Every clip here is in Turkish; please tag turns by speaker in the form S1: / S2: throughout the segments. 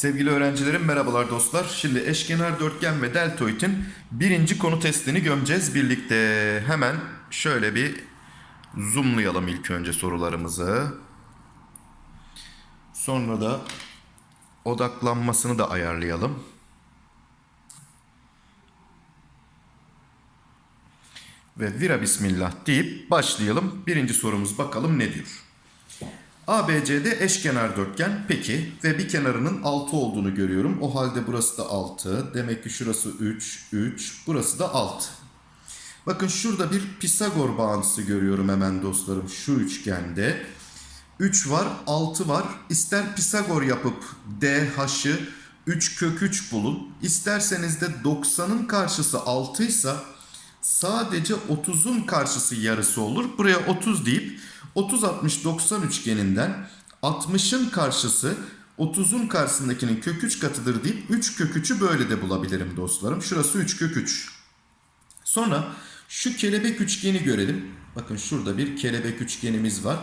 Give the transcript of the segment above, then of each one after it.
S1: Sevgili öğrencilerim merhabalar dostlar. Şimdi eşkenar dörtgen ve deltoidin birinci konu testini gömeceğiz birlikte. Hemen şöyle bir zoomlayalım ilk önce sorularımızı. Sonra da odaklanmasını da ayarlayalım. Ve vira bismillah deyip başlayalım. Birinci sorumuz bakalım ne diyor. ABC'de eşkenar dörtgen peki ve bir kenarının 6 olduğunu görüyorum. O halde burası da 6. Demek ki şurası 3, 3. Burası da 6. Bakın şurada bir Pisagor bağıntısı görüyorum hemen dostlarım şu üçgende. 3 var, 6 var. İster Pisagor yapıp DH'ı 3 kök 3 bulun. İsterseniz de 90'ın karşısı 6 ise sadece 30'un karşısı yarısı olur. Buraya 30 deyip 30 60 90 üçgeninden 60'ın karşısı 30'un karşısındakinin kök 3 katıdır deyip 3 kök 3'ü böyle de bulabilirim dostlarım. Şurası 3 kök 3. Sonra şu kelebek üçgeni görelim. Bakın şurada bir kelebek üçgenimiz var.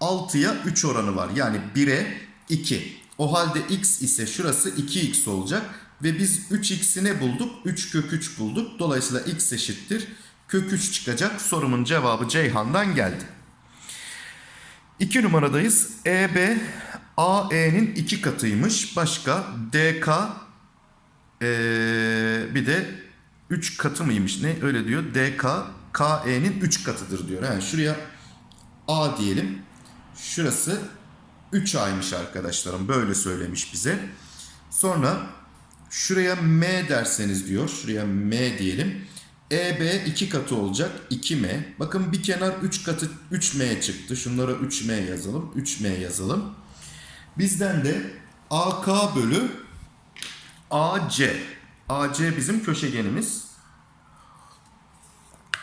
S1: 6'ya 3 oranı var. Yani 1'e 2. O halde x ise şurası 2x olacak. Ve biz 3x'i ne bulduk? 3 kök 3 bulduk. Dolayısıyla x eşittir. Kök 3 çıkacak. Sorumun cevabı Ceyhan'dan geldi. 2 numaradayız. EB AE'nin 2 katıymış. Başka DK ee, bir de 3 katı mıymış ne öyle diyor. DK KE'nin 3 katıdır diyor. Yani şuraya A diyelim. Şurası 3A'ymış arkadaşlarım. Böyle söylemiş bize. Sonra şuraya M derseniz diyor. Şuraya M diyelim. EB 2 katı olacak 2M. Bakın bir kenar 3 katı 3M çıktı. Şunlara 3M yazalım. 3M yazalım. Bizden de AK bölü AC. AC bizim köşegenimiz.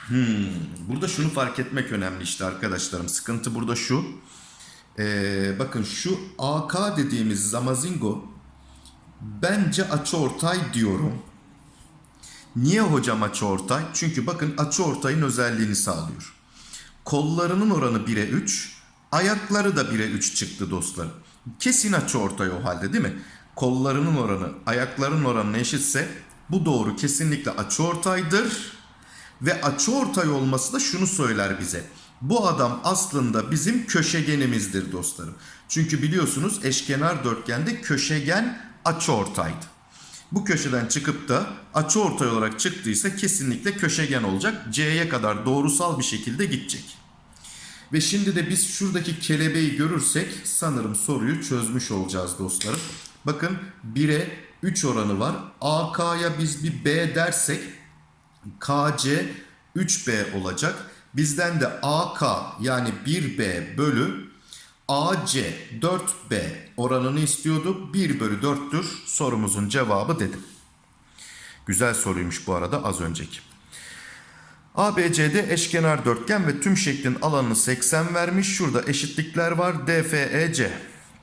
S1: Hmm, burada şunu fark etmek önemli işte arkadaşlarım. Sıkıntı burada şu. Ee, bakın şu AK dediğimiz zamazingo bence açıortay diyorum. Niye hocam açıortay? Çünkü bakın açıortayın özelliğini sağlıyor. Kollarının oranı 1'e 3, ayakları da 1'e 3 çıktı dostlarım. Kesin açıortay o halde değil mi? Kollarının oranı ayaklarının oranına eşitse bu doğru kesinlikle açıortaydır. Ve açıortay olması da şunu söyler bize. Bu adam aslında bizim köşegenimizdir dostlarım. Çünkü biliyorsunuz eşkenar dörtgende köşegen açıortaydı. Bu köşeden çıkıp da açıortay olarak çıktıysa kesinlikle köşegen olacak. C'ye kadar doğrusal bir şekilde gidecek. Ve şimdi de biz şuradaki kelebeği görürsek sanırım soruyu çözmüş olacağız dostlarım. Bakın 1'e 3 oranı var. AK'ya biz bir B dersek KC 3B olacak. Bizden de AK yani 1B bölü AC 4B oranını istiyordu. 1 bölü 4'tür sorumuzun cevabı dedim. Güzel soruymuş bu arada az önceki. ABC'de eşkenar dörtgen ve tüm şeklin alanını 80 vermiş. Şurada eşitlikler var. DFEC.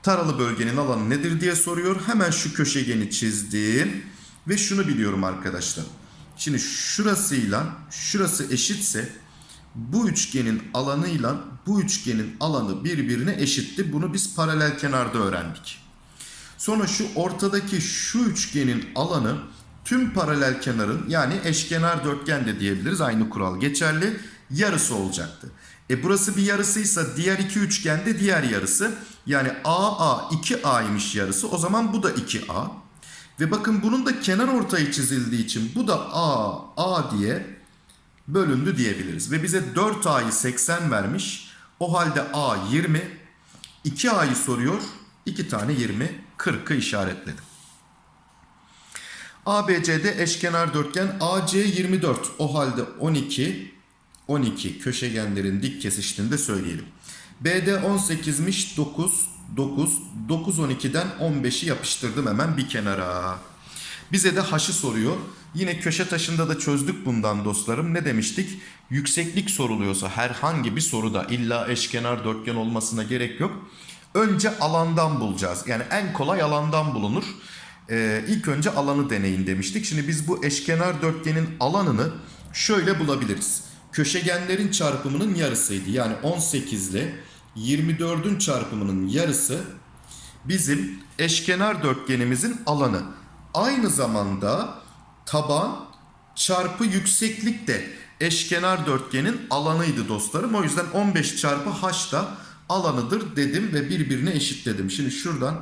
S1: Taralı bölgenin alanı nedir diye soruyor. Hemen şu köşegeni çizdim. Ve şunu biliyorum arkadaşlar. Şimdi şurasıyla şurası eşitse bu üçgenin alanıyla bu üçgenin alanı birbirine eşitti. Bunu biz paralel kenarda öğrendik. Sonra şu ortadaki şu üçgenin alanı tüm paralel kenarın yani eşkenar dörtgen de diyebiliriz. Aynı kural geçerli. Yarısı olacaktı. E burası bir yarısıysa diğer iki üçgende diğer yarısı. Yani AA 2A'ymış yarısı. O zaman bu da 2A. Ve bakın bunun da kenar ortayı çizildiği için bu da A, A diye bölündü diyebiliriz. Ve bize 4A'yı 80 vermiş. O halde A 20. 2A'yı soruyor. 2 tane 20. 40'ı işaretledim. ABC'de eşkenar dörtgen AC 24. O halde 12 12 köşegenlerin dik kesiştiğini de söyleyelim. BD 18'miş 9 9 9 12'den 15'i yapıştırdım hemen bir kenara. Bize de haşı soruyor. Yine köşe taşında da çözdük bundan dostlarım. Ne demiştik? Yükseklik soruluyorsa herhangi bir soruda illa eşkenar dörtgen olmasına gerek yok. Önce alandan bulacağız. Yani en kolay alandan bulunur. Ee, ilk önce alanı deneyin demiştik. Şimdi biz bu eşkenar dörtgenin alanını şöyle bulabiliriz. köşegenlerin çarpımının yarısıydı. Yani 18 ile 24'ün çarpımının yarısı bizim eşkenar dörtgenimizin alanı. Aynı zamanda taban çarpı yükseklik de eşkenar dörtgenin alanıydı dostlarım. O yüzden 15 çarpı h da alanıdır dedim ve birbirine eşitledim. Şimdi şuradan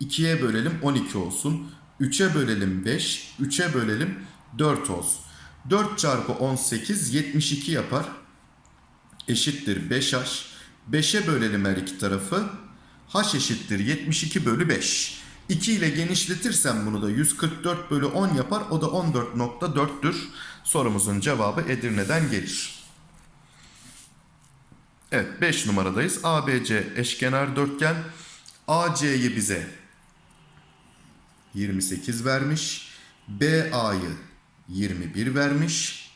S1: 2'ye bölelim 12 olsun. 3'e bölelim 5, 3'e bölelim 4 olsun. 4 çarpı 18 72 yapar. Eşittir 5h. 5'e bölelim her iki tarafı. h eşittir 72 bölü 5. 2 ile genişletirsem bunu da 144 bölü 10 yapar. O da 14.4'tür. Sorumuzun cevabı Edirne'den gelir. Evet 5 numaradayız. ABC eşkenar dörtgen. AC'yi bize 28 vermiş. BA'yı 21 vermiş.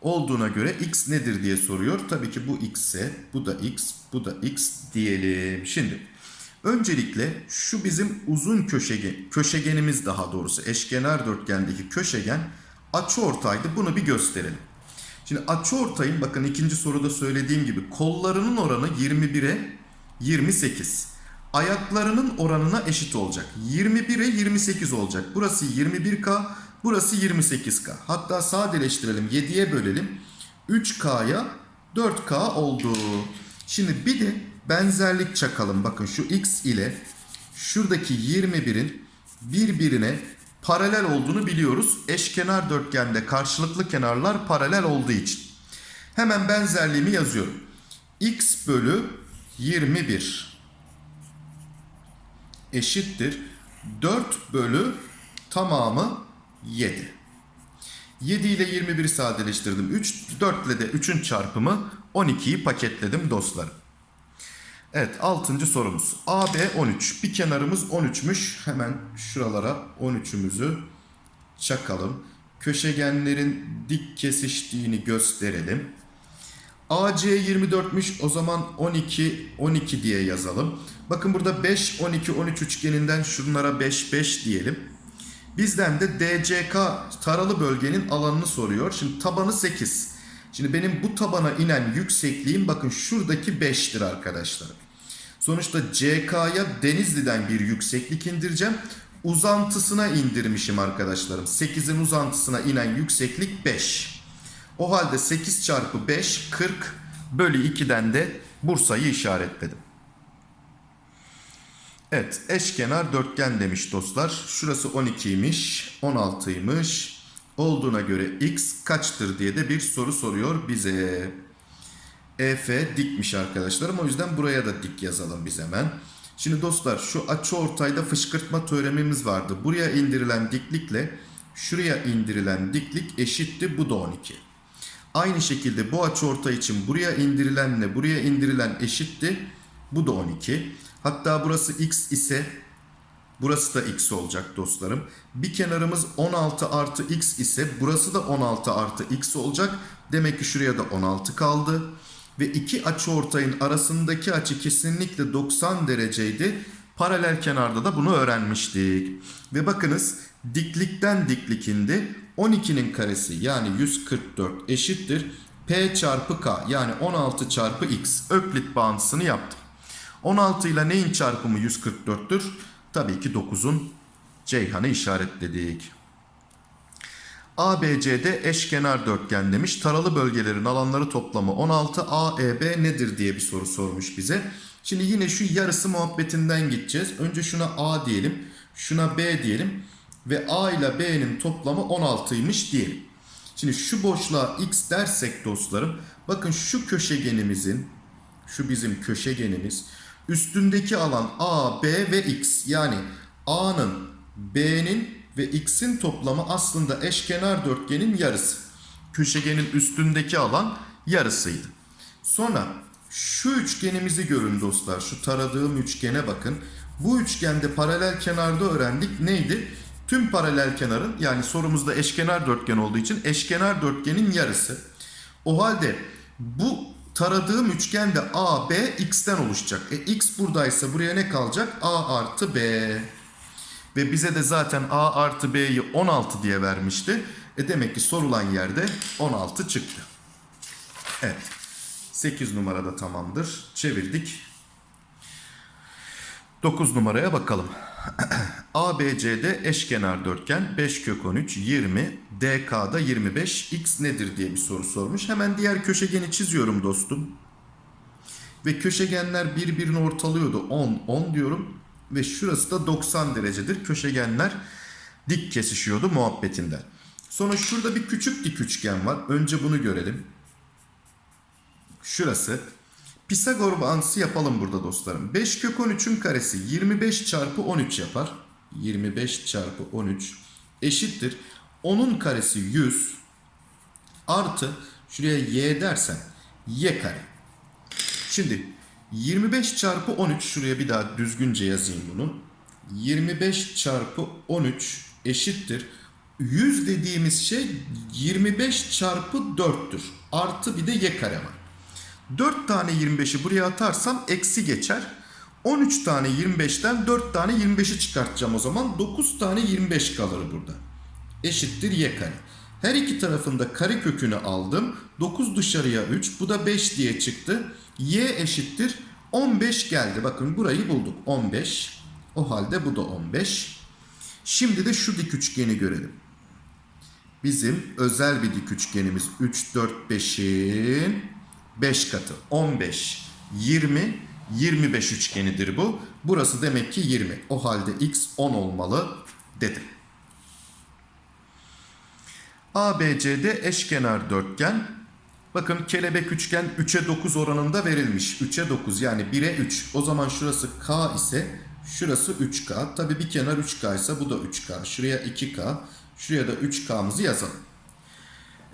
S1: Olduğuna göre x nedir diye soruyor. Tabii ki bu x bu da x, bu da x diyelim. Şimdi öncelikle şu bizim uzun köşegen, köşegenimiz daha doğrusu eşkenar dörtgendeki köşegen açıortaydı. Bunu bir gösterelim. Şimdi açıortayın bakın ikinci soruda söylediğim gibi kollarının oranı 21'e 28. Ayaklarının oranına eşit olacak. 21'e 28 olacak. Burası 21K, burası 28K. Hatta sadeleştirelim 7'ye bölelim. 3K'ya 4K oldu. Şimdi bir de benzerlik çakalım. Bakın şu X ile şuradaki 21'in birbirine paralel olduğunu biliyoruz. Eşkenar dörtgende karşılıklı kenarlar paralel olduğu için. Hemen benzerliğimi yazıyorum. X bölü 21 eşittir 4 bölü tamamı 7. 7 ile 21'i sadeleştirdim. 3, 4 ile de 3'ün çarpımı 12'yi paketledim dostlarım. Evet 6. sorumuz. AB 13. Bir kenarımız 13'müş. Hemen şuralara 13'ümüzü çakalım. Köşegenlerin dik kesiştiğini gösterelim. AC 24'müş. O zaman 12 12 diye yazalım. Bakın burada 5 12 13 üçgeninden şunlara 5 5 diyelim. Bizden de DCK taralı bölgenin alanını soruyor. Şimdi tabanı 8. Şimdi benim bu tabana inen yüksekliğim bakın şuradaki 5'tir arkadaşlar. Sonuçta CK'ya Denizli'den bir yükseklik indireceğim. Uzantısına indirmişim arkadaşlarım. 8'in uzantısına inen yükseklik 5. O halde 8 çarpı 5 40 bölü 2'den de Bursa'yı işaretledim. Evet eşkenar dörtgen demiş dostlar. Şurası 12'ymiş 16'ymış. Olduğuna göre x kaçtır diye de bir soru soruyor bize. EF dikmiş arkadaşlarım. O yüzden buraya da dik yazalım biz hemen. Şimdi dostlar şu açı ortayda fışkırtma teoremimiz vardı. Buraya indirilen diklikle şuraya indirilen diklik eşitti. Bu da 12. Aynı şekilde bu açı ortay için buraya indirilenle buraya indirilen eşitti. Bu da 12. Hatta burası x ise burası da x olacak dostlarım. Bir kenarımız 16 artı x ise burası da 16 artı x olacak. Demek ki şuraya da 16 kaldı. Ve iki açı ortayın arasındaki açı kesinlikle 90 dereceydi. Paralel kenarda da bunu öğrenmiştik. Ve bakınız diklikten diklik indi. 12'nin karesi yani 144 eşittir. P çarpı K yani 16 çarpı X. Öklit bağıntısını yaptım. 16 ile neyin çarpımı 144'tür? Tabii ki 9'un Ceyhan'ı işaretledik. ABC'de eşkenar dörtgen demiş. Taralı bölgelerin alanları toplamı 16. AEB nedir diye bir soru sormuş bize. Şimdi yine şu yarısı muhabbetinden gideceğiz. Önce şuna A diyelim. Şuna B diyelim. Ve A ile B'nin toplamı 16'ymış diyelim. Şimdi şu boşluğa X dersek dostlarım. Bakın şu köşegenimizin şu bizim köşegenimiz üstündeki alan A, B ve X. Yani A'nın, B'nin ve X'in toplamı aslında eşkenar dörtgenin yarısı. Köşegenin üstündeki alan yarısıydı. Sonra şu üçgenimizi görün dostlar. Şu taradığım üçgene bakın. Bu üçgende paralel kenarda öğrendik. Neydi? Tüm paralel kenarın yani sorumuzda eşkenar dörtgen olduğu için eşkenar dörtgenin yarısı. O halde bu taradığım üçgen de A, B, X'ten oluşacak. E X buradaysa buraya ne kalacak? A artı B. Ve bize de zaten A artı B'yi 16 diye vermişti. E demek ki sorulan yerde 16 çıktı. Evet. 8 numarada tamamdır. Çevirdik. 9 numaraya bakalım. ABC'de eşkenar dörtgen 5 kök 13 20 DK'da 25 X nedir diye bir soru sormuş. Hemen diğer köşegeni çiziyorum dostum. Ve köşegenler birbirini ortalıyordu. 10 10 diyorum ve şurası da 90 derecedir. Köşegenler dik kesişiyordu muhabbetinden. Sonra şurada bir küçük dik üçgen var. Önce bunu görelim. Şurası. Pisagor bağıntısı yapalım burada dostlarım. 5 kök 13'ün karesi 25 çarpı 13 yapar. 25 çarpı 13 eşittir. 10'un karesi 100 artı şuraya y dersen y kare. Şimdi 25 çarpı 13 şuraya bir daha düzgünce yazayım bunu. 25 çarpı 13 eşittir. 100 dediğimiz şey 25 çarpı 4'tür. Artı bir de y kare var. 4 tane 25'i buraya atarsam eksi geçer. 13 tane 25'ten 4 tane 25'i çıkartacağım o zaman. 9 tane 25 kalır burada. Eşittir y kare. Her iki tarafında kare kökünü aldım. 9 dışarıya 3. Bu da 5 diye çıktı. Y eşittir 15 geldi. Bakın burayı bulduk. 15. O halde bu da 15. Şimdi de şu dik üçgeni görelim. Bizim özel bir dik üçgenimiz 3, 4, 5'in 5 katı. 15, 20, 25 üçgenidir bu. Burası demek ki 20. O halde x 10 olmalı dedim. ABC'de eşkenar dörtgen. Bakın kelebek üçgen 3'e 9 oranında verilmiş. 3'e 9 yani 1'e 3. O zaman şurası K ise şurası 3K. Tabi bir kenar 3K ise bu da 3K. Şuraya 2K. Şuraya da 3K'mızı yazalım.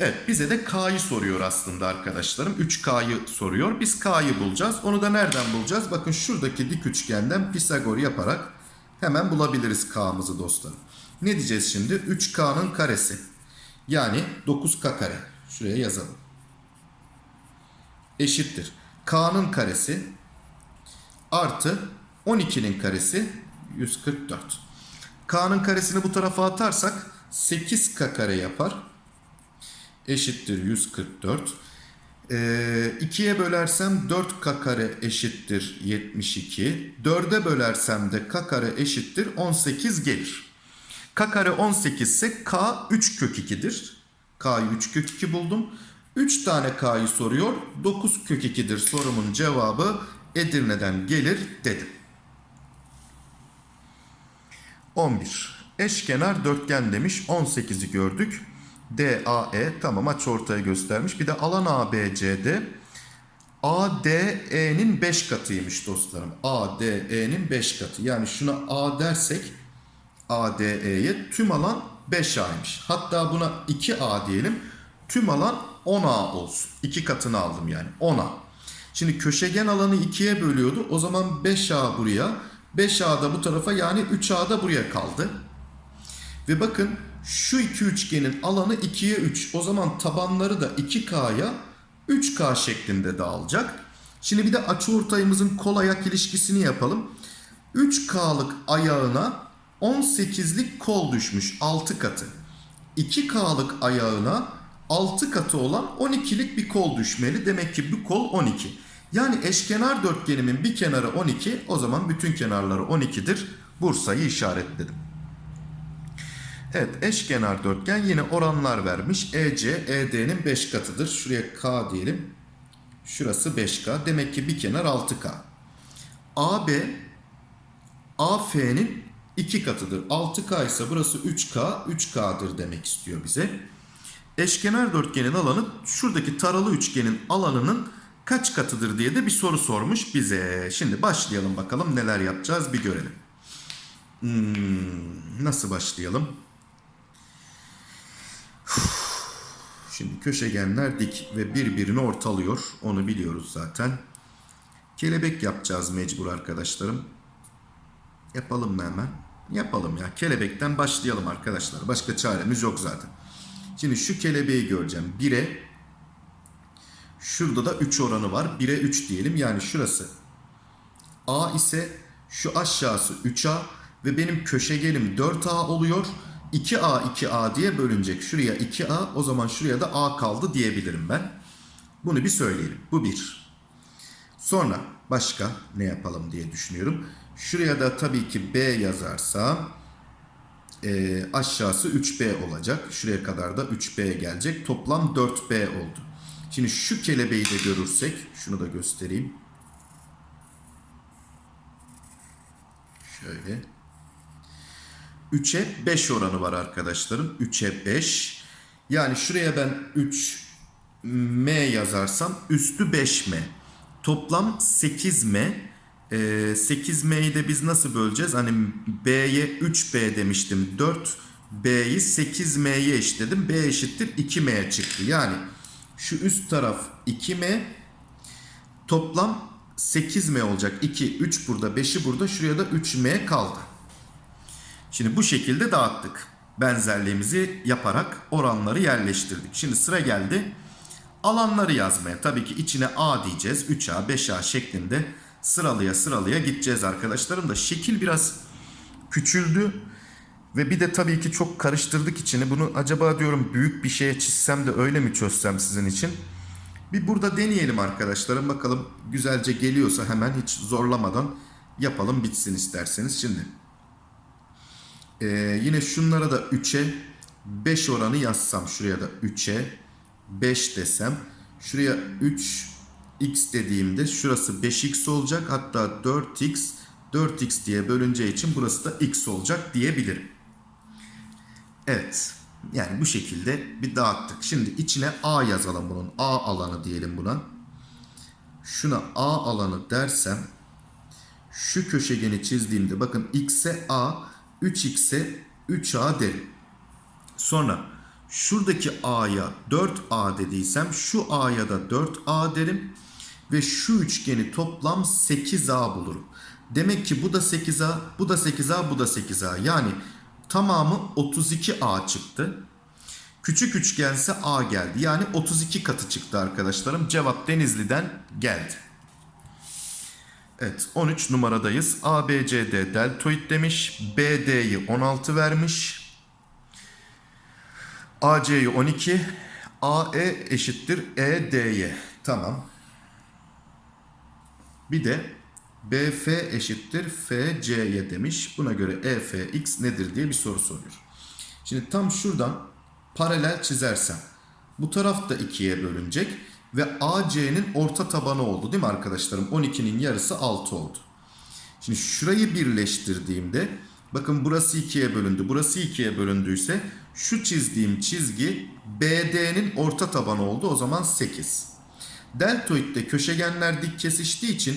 S1: Evet bize de K'yı soruyor aslında arkadaşlarım. 3K'yı soruyor. Biz K'yı bulacağız. Onu da nereden bulacağız? Bakın şuradaki dik üçgenden Pisagor yaparak hemen bulabiliriz K'mızı dostlarım. Ne diyeceğiz şimdi? 3K'nın karesi. Yani 9K kare. Şuraya yazalım. Eşittir. K'nın karesi artı 12'nin karesi 144. K'nın karesini bu tarafa atarsak 8K kare yapar eşittir 144. Ee, 2'ye bölersem 4k kare eşittir 72. 4'e bölersem de k kare eşittir 18 gelir. k kare 18 ise k 3 kök 2'dir. k'yı 3 kök 2 buldum. 3 tane k'yı soruyor. 9 kök 2'dir sorumun cevabı Edirne'den gelir dedim. 11. Eşkenar dörtgen demiş. 18'i gördük. DAE tamam aç ortaya göstermiş. Bir de alan ABC'de ADE'nin 5 katıymış dostlarım. ADE'nin 5 katı. Yani şuna A dersek ADE'ye tüm alan 5A'ymış. Hatta buna 2A diyelim. Tüm alan 10A olsun. 2 katını aldım yani 10A. Şimdi köşegen alanı 2'ye bölüyordu. O zaman 5A buraya. 5A da bu tarafa yani 3A da buraya kaldı. Ve bakın şu iki üçgenin alanı 2'ye 3. O zaman tabanları da 2K'ya 3K şeklinde dağılacak. Şimdi bir de açıortayımızın kol ayak ilişkisini yapalım. 3K'lık ayağına 18'lik kol düşmüş 6 katı. 2K'lık ayağına 6 katı olan 12'lik bir kol düşmeli. Demek ki bu kol 12. Yani eşkenar dörtgenimin bir kenarı 12 o zaman bütün kenarları 12'dir. Bursa'yı işaretledim. Evet eşkenar dörtgen yine oranlar vermiş. EC ED'nin 5 katıdır. Şuraya K diyelim. Şurası 5K. Demek ki bir kenar 6K. AB AF'nin 2 katıdır. 6K ise burası 3K. 3K'dır demek istiyor bize. Eşkenar dörtgenin alanı şuradaki taralı üçgenin alanının kaç katıdır diye de bir soru sormuş bize. Şimdi başlayalım bakalım neler yapacağız bir görelim. Hmm, nasıl başlayalım? Şimdi köşegenler dik ve birbirini ortalıyor. Onu biliyoruz zaten. Kelebek yapacağız mecbur arkadaşlarım. Yapalım mı hemen? Yapalım ya. Kelebekten başlayalım arkadaşlar. Başka çaremiz yok zaten. Şimdi şu kelebeği göreceğim. 1'e şurada da 3 oranı var. 1'e 3 diyelim. Yani şurası A ise şu aşağısı 3A ve benim köşegenim 4A oluyor. 2A 2A diye bölünecek. Şuraya 2A o zaman şuraya da A kaldı diyebilirim ben. Bunu bir söyleyelim. Bu bir. Sonra başka ne yapalım diye düşünüyorum. Şuraya da tabii ki B yazarsam e, aşağısı 3B olacak. Şuraya kadar da 3B gelecek. Toplam 4B oldu. Şimdi şu kelebeği de görürsek şunu da göstereyim. Şöyle. 3'e 5 oranı var arkadaşlarım. 3'e 5. Yani şuraya ben 3 M yazarsam üstü 5M. Toplam 8M. Ee, 8M'yi de biz nasıl böleceğiz? Hani B'ye 3B demiştim. 4B'yi 8M'ye eşitledim. B eşittir 2M çıktı. Yani şu üst taraf 2M. Toplam 8M olacak. 2, 3 burada, 5'i burada. Şuraya da 3M kaldı. Şimdi bu şekilde dağıttık. Benzerliğimizi yaparak oranları yerleştirdik. Şimdi sıra geldi alanları yazmaya. Tabii ki içine A diyeceğiz. 3A, 5A şeklinde sıralıya sıralıya gideceğiz arkadaşlarım da. Şekil biraz küçüldü. Ve bir de tabii ki çok karıştırdık içini. Bunu acaba diyorum büyük bir şeye çizsem de öyle mi çözsem sizin için? Bir burada deneyelim arkadaşlarım. Bakalım güzelce geliyorsa hemen hiç zorlamadan yapalım bitsin isterseniz. Şimdi ee, yine şunlara da 3'e 5 oranı yazsam şuraya da 3'e 5 desem şuraya 3x dediğimde şurası 5x olacak hatta 4x 4x diye bölüneceği için burası da x olacak diyebilirim. Evet yani bu şekilde bir dağıttık. Şimdi içine a yazalım bunun a alanı diyelim buna. Şuna a alanı dersem şu köşegeni çizdiğimde bakın x'e a 3x'e 3a derim. Sonra şuradaki a'ya 4a dediysem şu a'ya da 4a derim. Ve şu üçgeni toplam 8a bulurum. Demek ki bu da 8a, bu da 8a, bu da 8a. Yani tamamı 32a çıktı. Küçük üçgense a geldi. Yani 32 katı çıktı arkadaşlarım. Cevap Denizli'den geldi. Evet 13 numaradayız. ABCD deltoid demiş. BD'yi 16 vermiş. AC'yi 12. AE eşittir ED'ye. Tamam. Bir de BF eşittir FC'ye demiş. Buna göre EFX nedir diye bir soru soruyor. Şimdi tam şuradan paralel çizersem bu taraf da ikiye bölünecek ve AC'nin orta tabanı oldu değil mi arkadaşlarım? 12'nin yarısı 6 oldu. Şimdi şurayı birleştirdiğimde bakın burası ikiye bölündü. Burası ikiye bölündüyse şu çizdiğim çizgi BD'nin orta tabanı oldu. O zaman 8. Deltoidde köşegenler dik kesiştiği için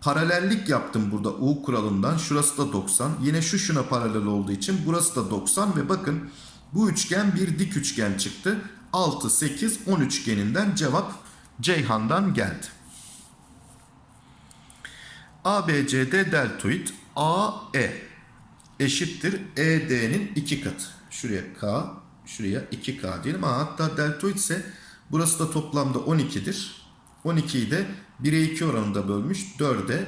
S1: paralellik yaptım burada U kuralından. Şurası da 90. Yine şu şuna paralel olduğu için burası da 90 ve bakın bu üçgen bir dik üçgen çıktı. 6, 8, 10 üçgeninden cevap Ceyhan'dan geldi. ABCD deltoid AE eşittir ED'nin 2 katı. Şuraya K, şuraya 2K diyelim. Ha, hatta deltoid ise burası da toplamda 12'dir. 12'yi de 1'e 2 oranında bölmüş. 4'e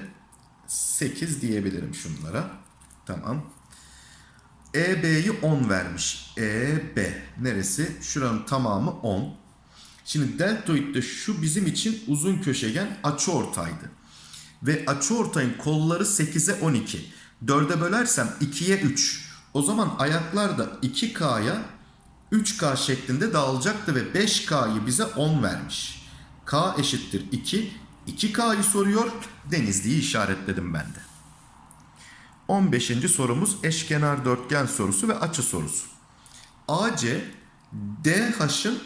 S1: 8 diyebilirim şunlara. Tamam. EB'yi 10 vermiş. EB neresi? Şuranın tamamı 10. Şimdi deltoidde şu bizim için uzun köşegen açıortaydı. Ve açıortayın kolları 8'e 12. 4'e bölersem 2'ye 3. O zaman ayaklar da 2K'ya 3K şeklinde dağılacaktı ve 5K'yı bize 10 vermiş. K eşittir 2. 2K'yı soruyor. Denizli'yi işaretledim ben de. 15. sorumuz eşkenar dörtgen sorusu ve açı sorusu. AC DH'ın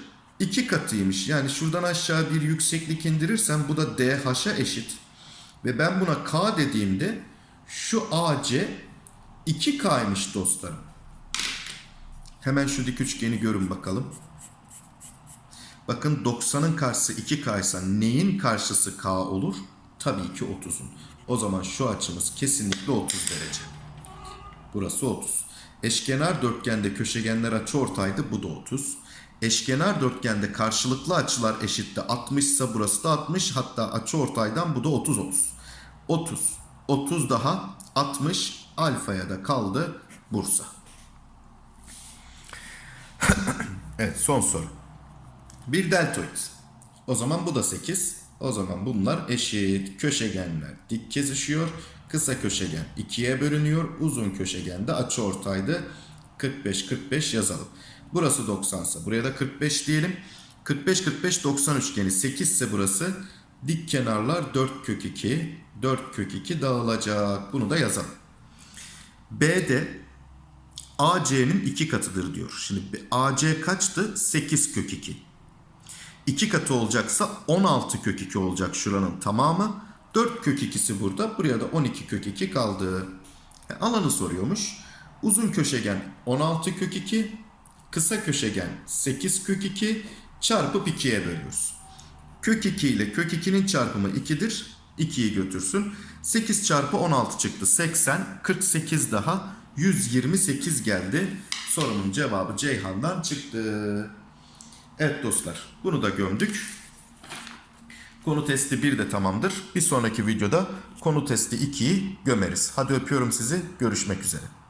S1: 2 katıymış. Yani şuradan aşağı bir yükseklik indirirsem bu da DH'a eşit. Ve ben buna K dediğimde şu AC 2K'ymış dostlarım. Hemen şu dik üçgeni görün bakalım. Bakın 90'ın karşısı 2K ise neyin karşısı K olur? Tabii ki 30'un. O zaman şu açımız kesinlikle 30 derece. Burası 30. Eşkenar dörtgende köşegenler açı ortaydı. Bu da 30. Eşkenar dörtgende karşılıklı açılar eşitti. 60 ise burası da 60. Hatta açı ortaydan bu da 30 30. 30. 30 daha 60. Alfaya da kaldı Bursa. evet son soru. Bir deltoid. O zaman bu da 8. O zaman bunlar eşit. Köşegenler dik kesişiyor. Kısa köşegen 2'ye bölünüyor. Uzun köşegen de açıortaydı. 45 45 yazalım. Burası 90 ise buraya da 45 diyelim. 45 45 90 üçgeni 8 ise burası dik kenarlar 4 kök 2. 4 kök 2 dağılacak. Bunu da yazalım. B'de AC'nin 2 katıdır diyor. Şimdi AC kaçtı? 8 kök 2. 2 katı olacaksa 16 kök 2 olacak şuranın tamamı. 4 kök 2'si burada. Buraya da 12 kök 2 kaldı. E, alanı soruyormuş. Uzun köşegen 16 kök 2. Kısa köşegen 8 kök 2 çarpıp 2'ye bölüyoruz. Kök 2 ile kök 2'nin çarpımı 2'dir. 2'yi götürsün. 8 çarpı 16 çıktı. 80, 48 daha 128 geldi. Sorumun cevabı Ceyhan'dan çıktı. Evet dostlar bunu da gömdük. Konu testi 1 de tamamdır. Bir sonraki videoda konu testi 2'yi gömeriz. Hadi öpüyorum sizi. Görüşmek üzere.